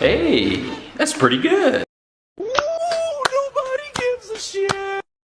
Hey, that's pretty good.